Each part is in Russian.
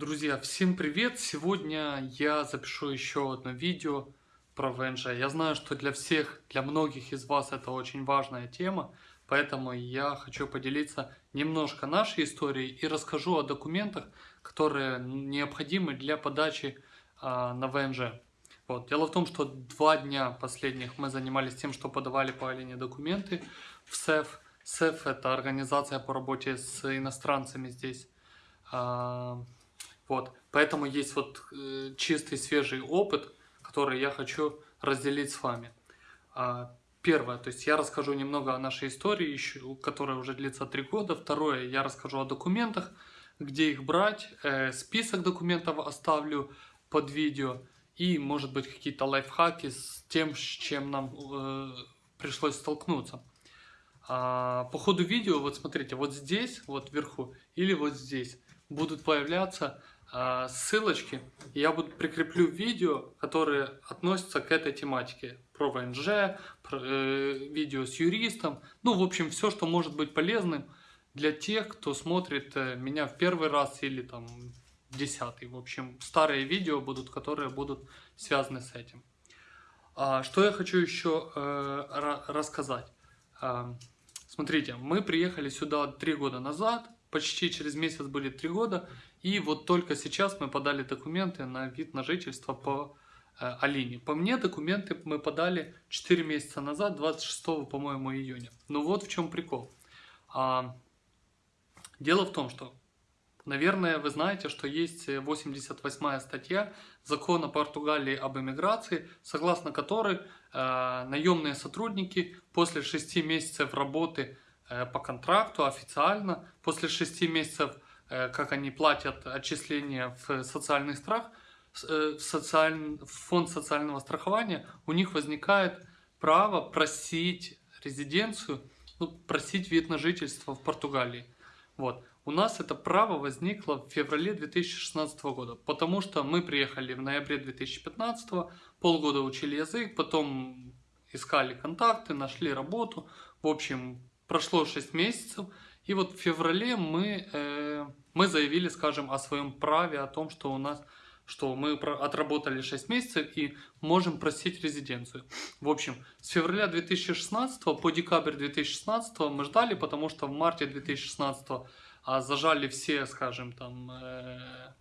Друзья, всем привет! Сегодня я запишу еще одно видео про ВНЖ. Я знаю, что для всех, для многих из вас это очень важная тема, поэтому я хочу поделиться немножко нашей историей и расскажу о документах, которые необходимы для подачи а, на ВНЖ. Вот. Дело в том, что два дня последних мы занимались тем, что подавали по Алине документы в СЭФ. СЭФ – это организация по работе с иностранцами здесь. Вот, поэтому есть вот э, чистый, свежий опыт, который я хочу разделить с вами. А, первое, то есть я расскажу немного о нашей истории, еще, которая уже длится три года. Второе, я расскажу о документах, где их брать. Э, список документов оставлю под видео. И, может быть, какие-то лайфхаки с тем, с чем нам э, пришлось столкнуться. А, по ходу видео, вот смотрите, вот здесь, вот вверху, или вот здесь будут появляться ссылочки. Я буду прикреплю видео, которые относятся к этой тематике. Про ВНЖ, про, э, видео с юристом. Ну, в общем, все, что может быть полезным для тех, кто смотрит э, меня в первый раз или там десятый. В общем, старые видео будут, которые будут связаны с этим. А, что я хочу еще э, рассказать. А, смотрите, мы приехали сюда три года назад почти через месяц были три года, и вот только сейчас мы подали документы на вид на жительство по э, Алине. По мне документы мы подали 4 месяца назад, 26, по-моему, июня. Но вот в чем прикол. А, дело в том, что, наверное, вы знаете, что есть 88 статья закона Португалии об эмиграции, согласно которой э, наемные сотрудники после 6 месяцев работы по контракту официально после 6 месяцев, э, как они платят отчисления в социальный страх, э, в, социаль... в фонд социального страхования, у них возникает право просить резиденцию, ну, просить вид на жительство в Португалии. Вот. У нас это право возникло в феврале 2016 года, потому что мы приехали в ноябре 2015, полгода учили язык, потом искали контакты, нашли работу. В общем, прошло 6 месяцев, и вот в феврале мы, э, мы заявили, скажем, о своем праве, о том, что у нас что мы отработали 6 месяцев и можем просить резиденцию. В общем, с февраля 2016 по декабрь 2016 мы ждали, потому что в марте 2016 а, зажали все, скажем, там, э,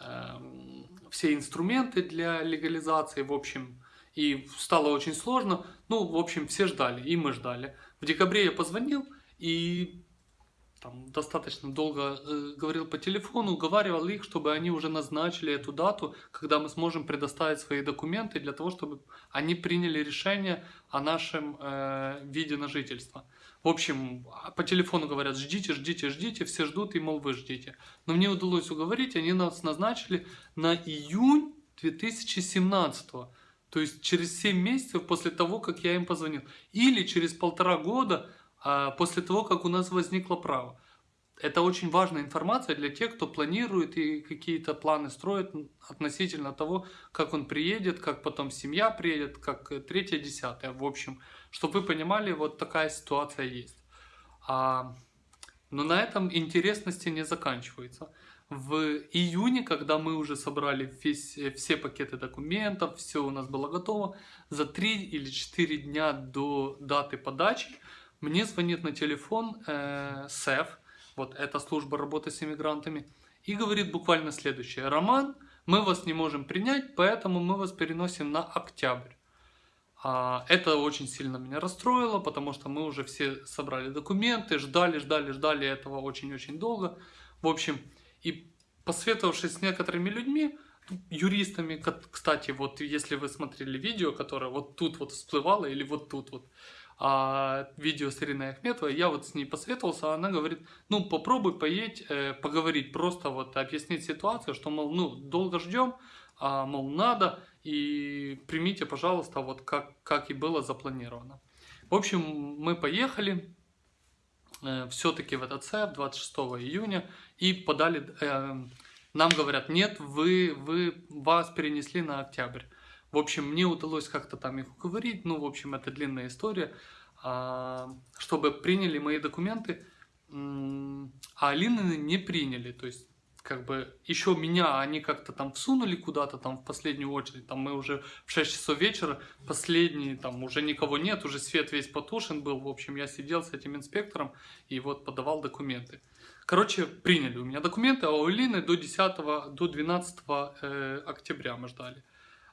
э, все инструменты для легализации, в общем, и стало очень сложно. Ну, в общем, все ждали, и мы ждали. В декабре я позвонил и там, достаточно долго э, говорил по телефону, уговаривал их, чтобы они уже назначили эту дату, когда мы сможем предоставить свои документы для того, чтобы они приняли решение о нашем э, виде на жительство. В общем, по телефону говорят, ждите, ждите, ждите, все ждут, и, мол, вы ждите. Но мне удалось уговорить, они нас назначили на июнь 2017 года. То есть через 7 месяцев после того, как я им позвонил. Или через полтора года а, после того, как у нас возникло право. Это очень важная информация для тех, кто планирует и какие-то планы строит относительно того, как он приедет, как потом семья приедет, как третье, десятое. В общем, чтобы вы понимали, вот такая ситуация есть. А, но на этом интересности не заканчивается в июне, когда мы уже собрали весь, все пакеты документов, все у нас было готово, за 3 или 4 дня до даты подачи мне звонит на телефон э, СЭФ, вот эта служба работы с иммигрантами, и говорит буквально следующее. Роман, мы вас не можем принять, поэтому мы вас переносим на октябрь. А, это очень сильно меня расстроило, потому что мы уже все собрали документы, ждали, ждали, ждали этого очень-очень долго. В общем, и посоветовавшись с некоторыми людьми, юристами, кстати, вот если вы смотрели видео, которое вот тут вот всплывало или вот тут вот, а, видео с Ириной Ахметовой, я вот с ней посоветовался, она говорит, ну попробуй поедь, э, поговорить, просто вот объяснить ситуацию, что, мол, ну долго ждем, а, мол, надо, и примите, пожалуйста, вот как, как и было запланировано. В общем, мы поехали, все-таки в этот ЦЕП 26 июня и подали, э, нам говорят, нет, вы, вы, вас перенесли на октябрь. В общем, мне удалось как-то там их уговорить, ну, в общем, это длинная история, э, чтобы приняли мои документы, э, а Алины не приняли, то есть как бы еще меня они как-то там всунули куда-то там в последнюю очередь, там мы уже в 6 часов вечера, последний, там уже никого нет, уже свет весь потушен был, в общем, я сидел с этим инспектором и вот подавал документы. Короче, приняли у меня документы, а у Лины до 10, до 12 э, октября мы ждали.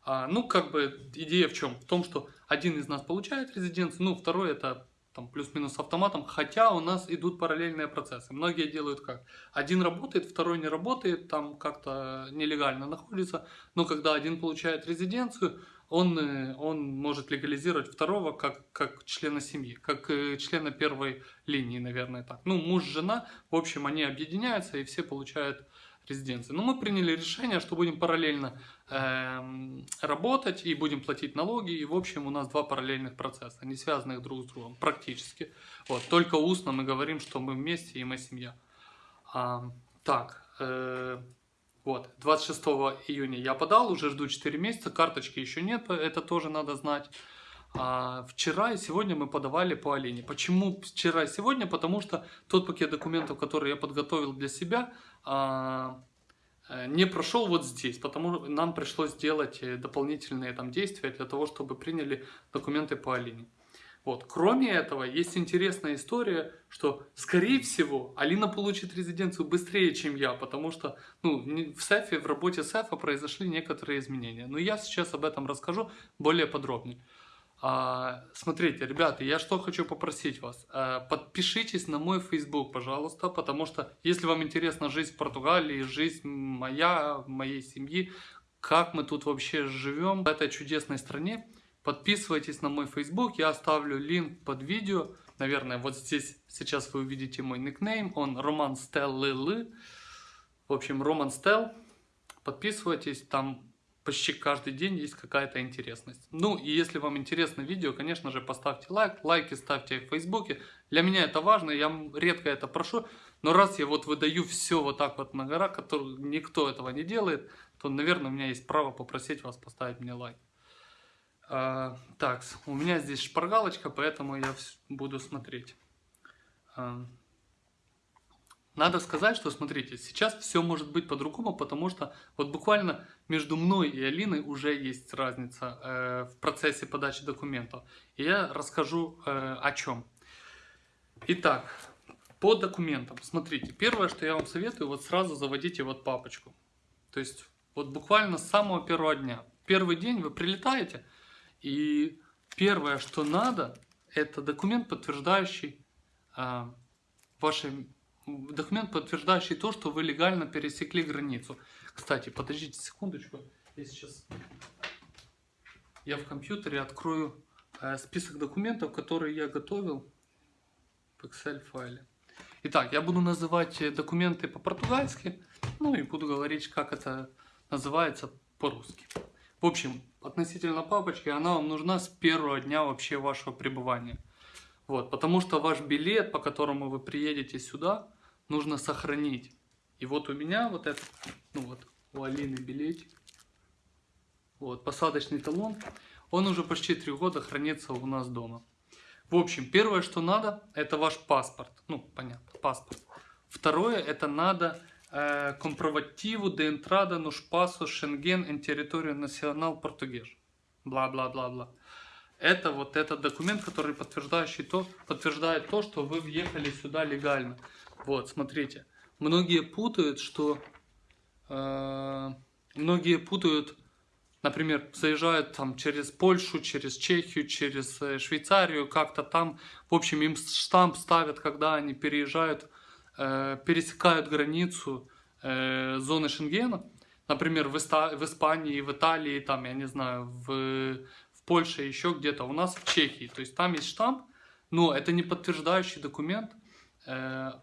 А, ну, как бы идея в чем? В том, что один из нас получает резиденцию, ну, второй это там плюс-минус автоматом, хотя у нас идут параллельные процессы. Многие делают как? Один работает, второй не работает, там как-то нелегально находится, но когда один получает резиденцию, он, э, он может легализировать второго как, как члена семьи, как э, члена первой линии, наверное, так. Ну, муж, жена, в общем, они объединяются и все получают резиденции. Но мы приняли решение, что будем параллельно э, работать и будем платить налоги. И, в общем, у нас два параллельных процесса, не связанных друг с другом, практически. Вот, только устно мы говорим, что мы вместе и мы семья. А, так, э, вот, 26 июня я подал, уже жду 4 месяца, карточки еще нет, это тоже надо знать. А вчера и сегодня мы подавали по Алине. Почему вчера и сегодня? Потому что тот пакет документов, который я подготовил для себя, а, э, не прошел вот здесь, потому нам пришлось сделать э, дополнительные там действия для того, чтобы приняли документы по Алине. Вот. Кроме этого, есть интересная история, что, скорее всего, Алина получит резиденцию быстрее, чем я, потому что ну, в СЭФе, в работе СЭФа произошли некоторые изменения. Но я сейчас об этом расскажу более подробно. А, смотрите, ребята, я что хочу попросить вас. А, подпишитесь на мой Facebook, пожалуйста, потому что если вам интересна жизнь в Португалии, жизнь моя, моей семьи, как мы тут вообще живем в этой чудесной стране, Подписывайтесь на мой Facebook, я оставлю линк под видео. Наверное, вот здесь сейчас вы увидите мой никнейм, он Роман Стеллы. В общем, Роман Стел. Подписывайтесь, там почти каждый день есть какая-то интересность. Ну и если вам интересно видео, конечно же, поставьте лайк, лайки ставьте в Фейсбуке. Для меня это важно, я редко это прошу, но раз я вот выдаю все вот так вот на гора, который никто этого не делает, то, наверное, у меня есть право попросить вас поставить мне лайк. А, так, у меня здесь шпаргалочка, поэтому я буду смотреть. А, надо сказать, что, смотрите, сейчас все может быть по-другому, потому что вот буквально между мной и Алиной уже есть разница э, в процессе подачи документов. И я расскажу э, о чем. Итак, по документам. Смотрите, первое, что я вам советую, вот сразу заводите вот папочку. То есть, вот буквально с самого первого дня. Первый день вы прилетаете, и первое, что надо, это документ, подтверждающий э, ваши, документ, подтверждающий то, что вы легально пересекли границу. Кстати, подождите секундочку, я сейчас я в компьютере открою э, список документов, которые я готовил в Excel файле. Итак, я буду называть документы по-португальски, ну и буду говорить, как это называется по-русски. В общем, относительно папочки, она вам нужна с первого дня вообще вашего пребывания. Вот, потому что ваш билет, по которому вы приедете сюда, нужно сохранить. И вот у меня вот этот, ну вот, у Алины билетик, вот, посадочный талон, он уже почти три года хранится у нас дома. В общем, первое, что надо, это ваш паспорт. Ну, понятно, паспорт. Второе, это надо comprovativo de entrada nos espaços Schengen em território национал português. Бла-бла-бла-бла. Это вот этот документ, который подтверждающий то, подтверждает то, что вы въехали сюда легально. Вот, смотрите. Многие путают, что... Э, многие путают, например, заезжают там через Польшу, через Чехию, через э, Швейцарию, как-то там. В общем, им штамп ставят, когда они переезжают Э, пересекают границу э, зоны Шенгена, например, в, Иста в Испании, в Италии, там, я не знаю, в, в Польше, еще где-то, у нас в Чехии. То есть там есть штамп, но это не подтверждающий документ э,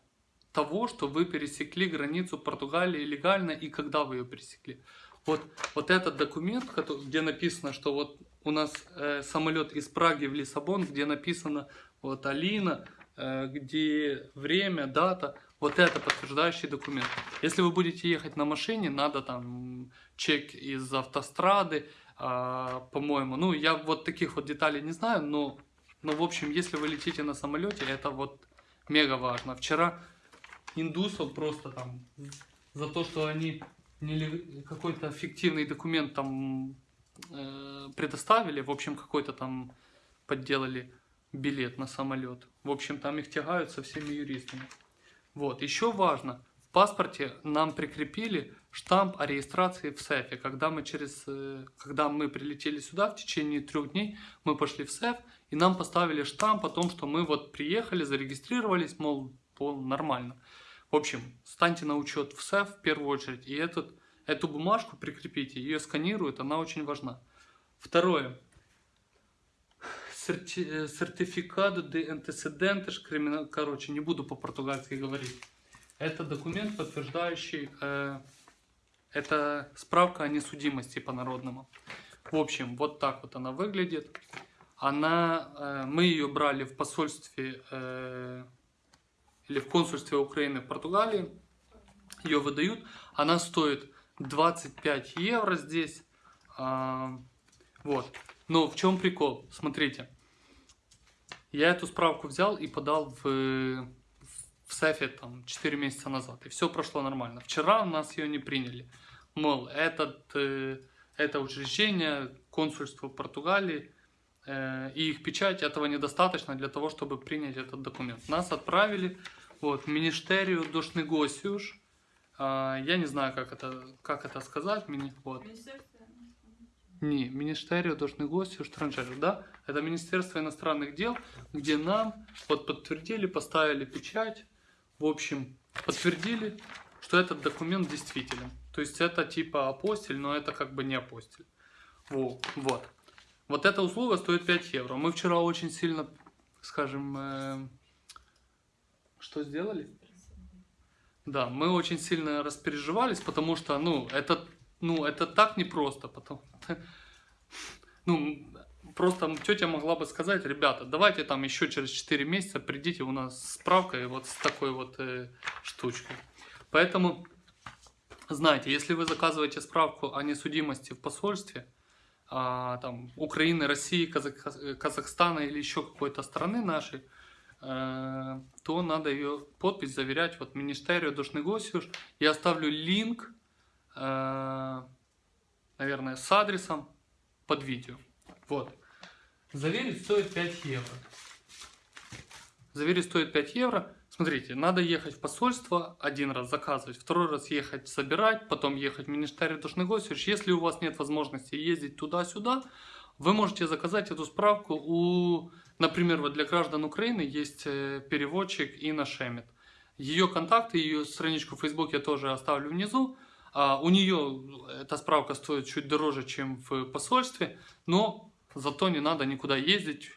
того, что вы пересекли границу Португалии легально и когда вы ее пересекли. Вот, вот этот документ, где написано, что вот у нас э, самолет из Праги в Лиссабон, где написано вот Алина, э, где время, дата, вот это подтверждающий документ. Если вы будете ехать на машине, надо там чек из автострады, э, по-моему. Ну, я вот таких вот деталей не знаю, но, но в общем, если вы летите на самолете, это вот мега важно. Вчера индусов просто там за то, что они какой-то фиктивный документ там э, предоставили, в общем, какой-то там подделали билет на самолет. В общем, там их тягают со всеми юристами. Вот, еще важно, в паспорте нам прикрепили штамп о регистрации в СЭФе. Когда мы, через, э, когда мы прилетели сюда, в течение трех дней мы пошли в СЭФ, и нам поставили штамп о том, что мы вот приехали, зарегистрировались, мол, нормально. В общем, станьте на учет в СЭФ в первую очередь, и этот, эту бумажку прикрепите, ее сканируют, она очень важна. Второе. Серти, э, сертификат де антecedentes криминал, короче, не буду по-португальски говорить. Это документ, подтверждающий, э, это справка о несудимости по-народному. В общем, вот так вот она выглядит. Она, э, мы ее брали в посольстве э, или в консульстве Украины в Португалии. Ее выдают. Она стоит 25 евро здесь. А, вот. Но в чем прикол? Смотрите. Я эту справку взял и подал в, в СЭФе там 4 месяца назад. И все прошло нормально. Вчера у нас ее не приняли. Мол, этот, э, это учреждение, консульство Португалии э, и их печать, этого недостаточно для того, чтобы принять этот документ. Нас отправили вот, в Министерию dos Negócios. А, я не знаю, как это, как это сказать. Мини, вот. Не, Министерию dos Negócios Estrangeiros, да? Это Министерство иностранных дел, где нам вот подтвердили, поставили печать. В общем, подтвердили, что этот документ действителен. То есть это типа апостиль, но это как бы не апостиль. Вот. Вот, вот эта услуга стоит 5 евро. Мы вчера очень сильно, скажем, э, что сделали? Да, мы очень сильно распереживались, потому что, ну, это, ну, это так непросто. Потому, ну, просто тетя могла бы сказать, ребята, давайте там еще через 4 месяца придите у нас справкой вот с такой вот э, штучкой. Поэтому знаете, если вы заказываете справку о несудимости в посольстве, а, там, Украины, России, Казах... Казахстана или еще какой-то страны нашей, э, то надо ее подпись заверять вот Министерию Душнегосиуш. Я оставлю линк, э, наверное, с адресом под видео. Вот. Заверить стоит 5 евро. Заверить стоит 5 евро. Смотрите, надо ехать в посольство, один раз заказывать, второй раз ехать собирать, потом ехать в Министерство Душнегосиевич. Если у вас нет возможности ездить туда-сюда, вы можете заказать эту справку у, например, вот для граждан Украины есть э, переводчик Инна Шемет. Ее контакты, ее страничку в Facebook я тоже оставлю внизу. А у нее эта справка стоит чуть дороже, чем в посольстве, но зато не надо никуда ездить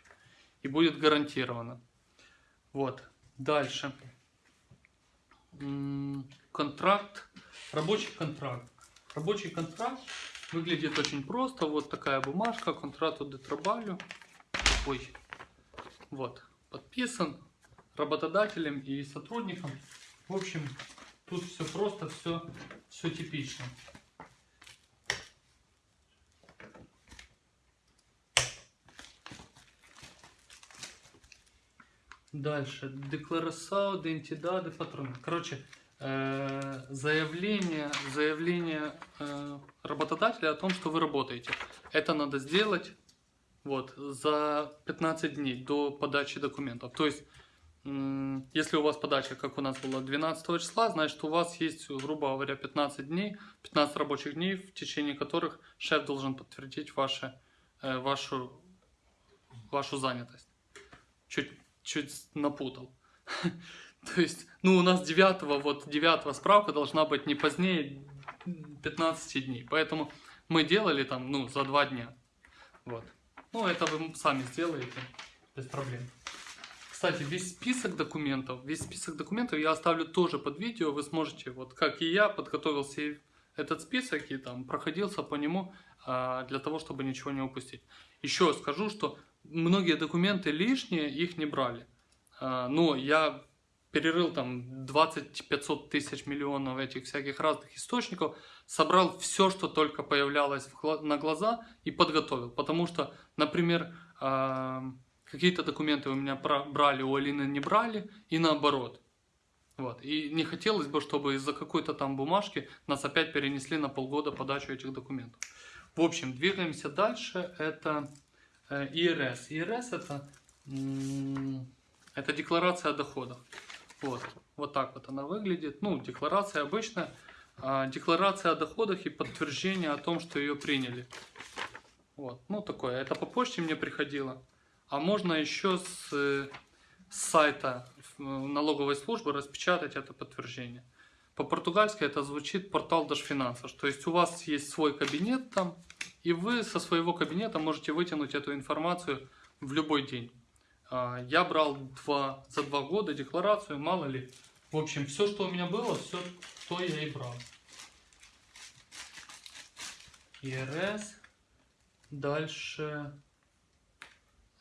и будет гарантировано. Вот. Дальше. Контракт. Рабочий контракт. Рабочий контракт выглядит очень просто. Вот такая бумажка. Контракту де трабалю. Ой. Вот. Подписан работодателем и сотрудником. В общем, тут все просто, все, все типично. Дальше. Декларасао, идентидады, патроны. Короче, э, заявление, заявление э, работодателя о том, что вы работаете. Это надо сделать вот, за 15 дней до подачи документов. То есть, если у вас подача, как у нас было 12 числа, значит у вас есть, грубо говоря, 15 дней, 15 рабочих дней, в течение которых шеф должен подтвердить ваше, э, вашу, вашу занятость. Чуть чуть напутал. То есть, ну, у нас 9, вот 9 справка должна быть не позднее 15 дней. Поэтому мы делали там, ну, за 2 дня. Вот. Ну, это вы сами сделаете, без проблем. Кстати, весь список документов, весь список документов я оставлю тоже под видео. Вы сможете, вот как и я, подготовился этот список и там проходился по нему а, для того, чтобы ничего не упустить. Еще скажу, что многие документы лишние, их не брали. А, но я перерыл там 20-500 тысяч миллионов этих всяких разных источников, собрал все, что только появлялось на глаза и подготовил. Потому что, например, а, какие-то документы у меня брали, у Алины не брали и наоборот. Вот. И не хотелось бы, чтобы из-за какой-то там бумажки нас опять перенесли на полгода подачу этих документов. В общем, двигаемся дальше. Это э, ИРС. ИРС это, это декларация о доходах. Вот. вот так вот она выглядит. Ну, декларация обычная. Декларация о доходах и подтверждение о том, что ее приняли. Вот. Ну, такое. Это по почте мне приходило. А можно еще с, с сайта налоговой службы распечатать это подтверждение. По-португальски это звучит портал Дашфинансов. То есть у вас есть свой кабинет там, и вы со своего кабинета можете вытянуть эту информацию в любой день. А, я брал два, за два года декларацию, мало ли. В общем, все, что у меня было, все, то я и брал. ИРС. Дальше.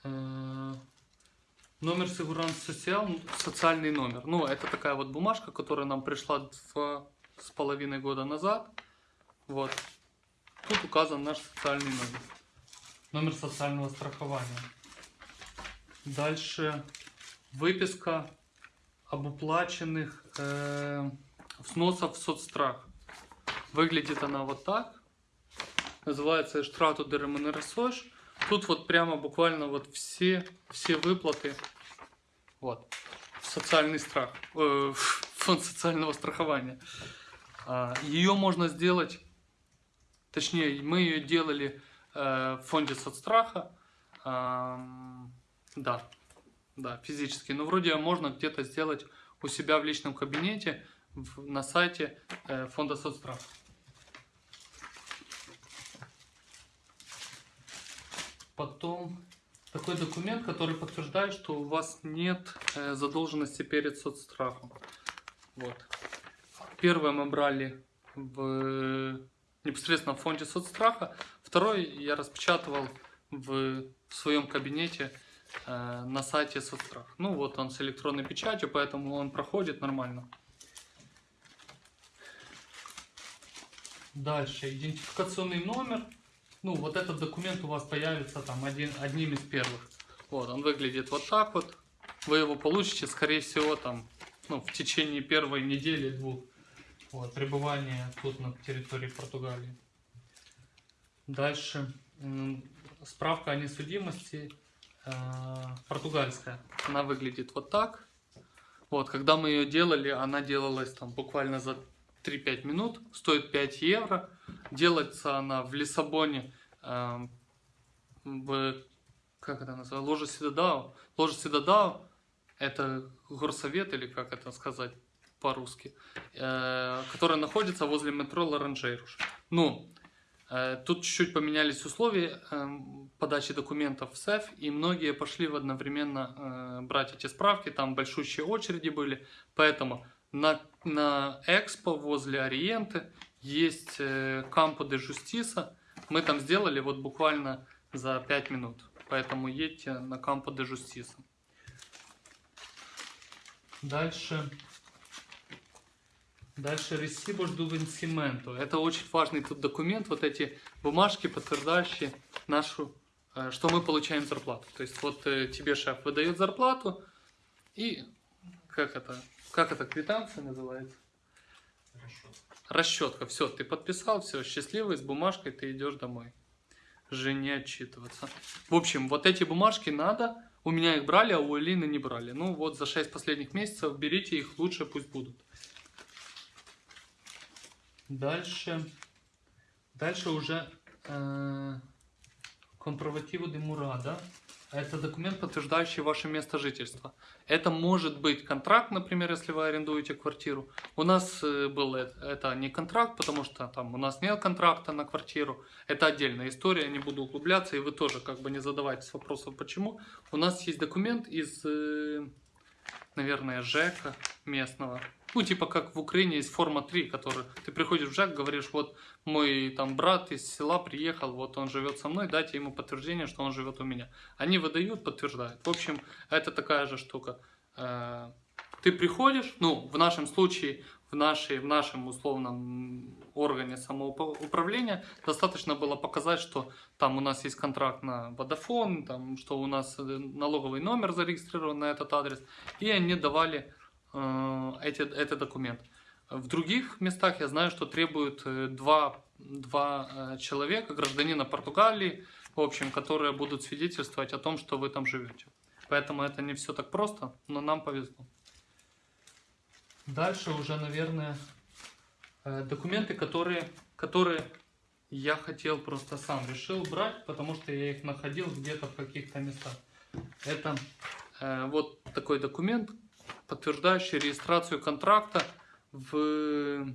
Э, номер Сигуранс Социал, социальный номер. Ну, это такая вот бумажка, которая нам пришла два с половиной года назад. Вот. Тут указан наш социальный номер. Номер социального страхования. Дальше выписка об уплаченных э, взносов в соцстрах. Выглядит она вот так. Называется «Штрату де ремонерасош». Тут вот прямо буквально вот все, все выплаты вот, в социальный страх, э, фонд социального страхования. А, ее можно сделать, точнее, мы ее делали э, в фонде соцстраха, да, да, физически. Но вроде можно где-то сделать у себя в личном кабинете в, на сайте э, фонда соцстрах. Потом такой документ, который подтверждает, что у вас нет э, задолженности перед соцстрахом. Вот. Первое мы брали в непосредственно в фонде соцстраха. Второй я распечатывал в, в своем кабинете Э, на сайте соцстрах. Ну вот он с электронной печатью, поэтому он проходит нормально. Дальше идентификационный номер. Ну вот этот документ у вас появится там один, одним из первых. Вот он выглядит вот так вот. Вы его получите скорее всего там ну, в течение первой недели двух вот, пребывания тут на территории Португалии. Дальше справка о несудимости Э, португальская. Она выглядит вот так. Вот, когда мы ее делали, она делалась там буквально за 3-5 минут, стоит 5 евро. Делается она в Лиссабоне, э, в, как это называется, Ложа Сидадау. Ложа Сидадау это горсовет или как это сказать по-русски, э, который находится возле метро Лоранжейруш. Ну, Э, тут чуть-чуть поменялись условия эм, подачи документов в СЭФ, и многие пошли в одновременно э, брать эти справки, там большущие очереди были, поэтому на, на Экспо возле Ориенты есть Кампо де Жустиса, мы там сделали вот буквально за 5 минут, поэтому едьте на Кампо де Жустиса. Дальше Дальше ресибо do vencimento. Это очень важный тут документ, вот эти бумажки, подтверждающие нашу, э, что мы получаем зарплату. То есть вот э, тебе шеф выдает зарплату и как это, как это квитанция называется? Расчетка. Расчетка. Все, ты подписал, все, счастливый, с бумажкой ты идешь домой. Жене отчитываться. В общем, вот эти бумажки надо. У меня их брали, а у Элины не брали. Ну вот за 6 последних месяцев берите их, лучше пусть будут. Дальше, дальше уже э, компровативу де Мурада. Это документ, подтверждающий ваше место жительства. Это может быть контракт, например, если вы арендуете квартиру. У нас э, был это, не контракт, потому что там у нас нет контракта на квартиру. Это отдельная история, не буду углубляться, и вы тоже как бы не задавайтесь вопросом, почему. У нас есть документ из, э, наверное, ЖЭКа местного. Ну, типа как в Украине есть форма 3, который ты приходишь в ЖЭК, говоришь, вот мой там брат из села приехал, вот он живет со мной, дайте ему подтверждение, что он живет у меня. Они выдают, подтверждают. В общем, это такая же штука. Э, ты приходишь, ну, в нашем случае, в, нашей, в нашем условном органе самоуправления достаточно было показать, что там у нас есть контракт на водофон, там, что у нас налоговый номер зарегистрирован на этот адрес, и они давали э, эти, этот документ. В других местах я знаю, что требуют э, два, два э, человека, гражданина Португалии, в общем, которые будут свидетельствовать о том, что вы там живете. Поэтому это не все так просто, но нам повезло. Дальше уже, наверное, э, документы, которые, которые я хотел просто сам решил брать, потому что я их находил где-то в каких-то местах. Это э, вот такой документ, подтверждающий регистрацию контракта в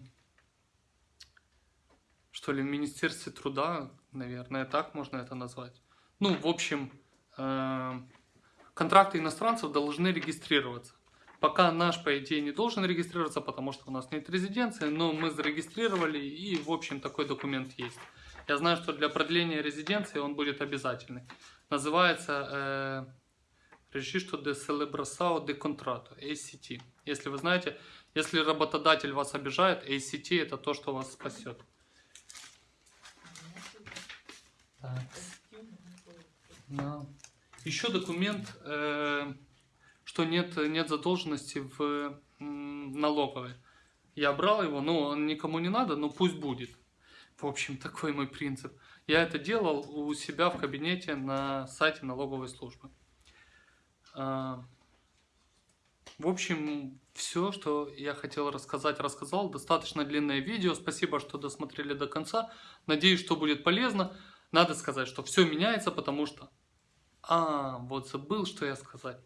что ли, в Министерстве труда, наверное, так можно это назвать. Ну, в общем, э, контракты иностранцев должны регистрироваться. Пока наш, по идее, не должен регистрироваться, потому что у нас нет резиденции, но мы зарегистрировали, и, в общем, такой документ есть. Я знаю, что для продления резиденции он будет обязательный. Называется э, Registro de Celebração de Contrato, ACT. Если вы знаете, если работодатель вас обижает, ACT это то, что вас спасет. Так. Еще документ, э, что нет, нет задолженности в налоговой. Я брал его, но он никому не надо, но пусть будет. В общем, такой мой принцип. Я это делал у себя в кабинете на сайте налоговой службы. А, в общем, все, что я хотел рассказать, рассказал. Достаточно длинное видео. Спасибо, что досмотрели до конца. Надеюсь, что будет полезно. Надо сказать, что все меняется, потому что а, вот забыл, что я сказать.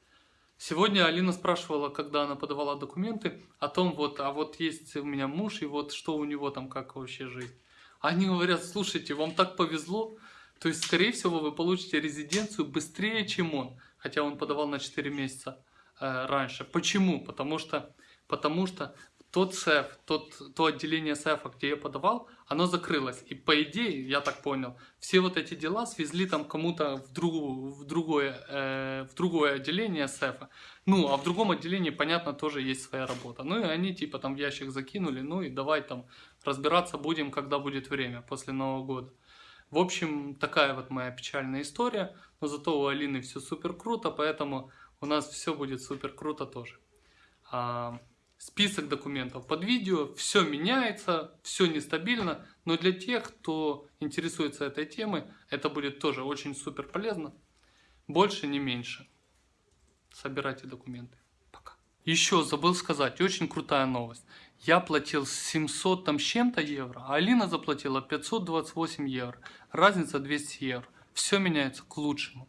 Сегодня Алина спрашивала, когда она подавала документы, о том, вот, а вот есть у меня муж, и вот что у него там, как вообще жизнь. Они говорят, слушайте, вам так повезло, то есть, скорее всего, вы получите резиденцию быстрее, чем он, хотя он подавал на 4 месяца э, раньше. Почему? Потому что, потому что тот СЭФ, тот, то отделение СЭФа, где я подавал, оно закрылось. И по идее, я так понял, все вот эти дела свезли там кому-то в, другу, в, другое, э, в другое отделение СЭФа. Ну, а в другом отделении, понятно, тоже есть своя работа. Ну, и они типа там в ящик закинули, ну и давай там разбираться будем, когда будет время, после Нового года. В общем, такая вот моя печальная история. Но зато у Алины все супер круто, поэтому у нас все будет супер круто тоже. Список документов под видео, все меняется, все нестабильно, но для тех, кто интересуется этой темой, это будет тоже очень супер полезно. Больше, не меньше. Собирайте документы. Пока. Еще забыл сказать, очень крутая новость. Я платил 700 там с чем-то евро, а Алина заплатила 528 евро. Разница 200 евро. Все меняется к лучшему.